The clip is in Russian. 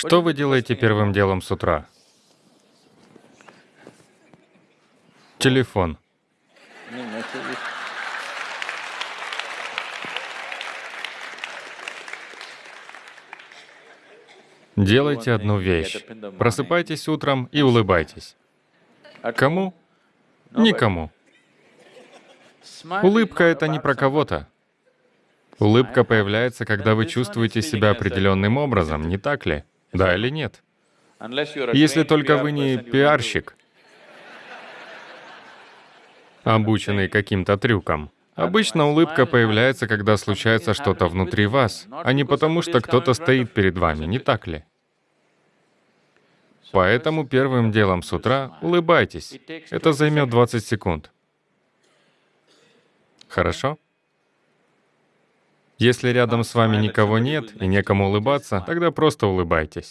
Что вы делаете первым делом с утра? Телефон. Делайте одну вещь. Просыпайтесь утром и улыбайтесь. Кому? Никому. Улыбка — это не про кого-то. Улыбка появляется, когда вы чувствуете себя определенным образом, не так ли? Да или нет? Если только вы не пиарщик, обученный каким-то трюком. Обычно улыбка появляется, когда случается что-то внутри вас, а не потому, что кто-то стоит перед вами, не так ли? Поэтому первым делом с утра улыбайтесь. Это займет 20 секунд. Хорошо? Если рядом с вами никого нет и некому улыбаться, тогда просто улыбайтесь.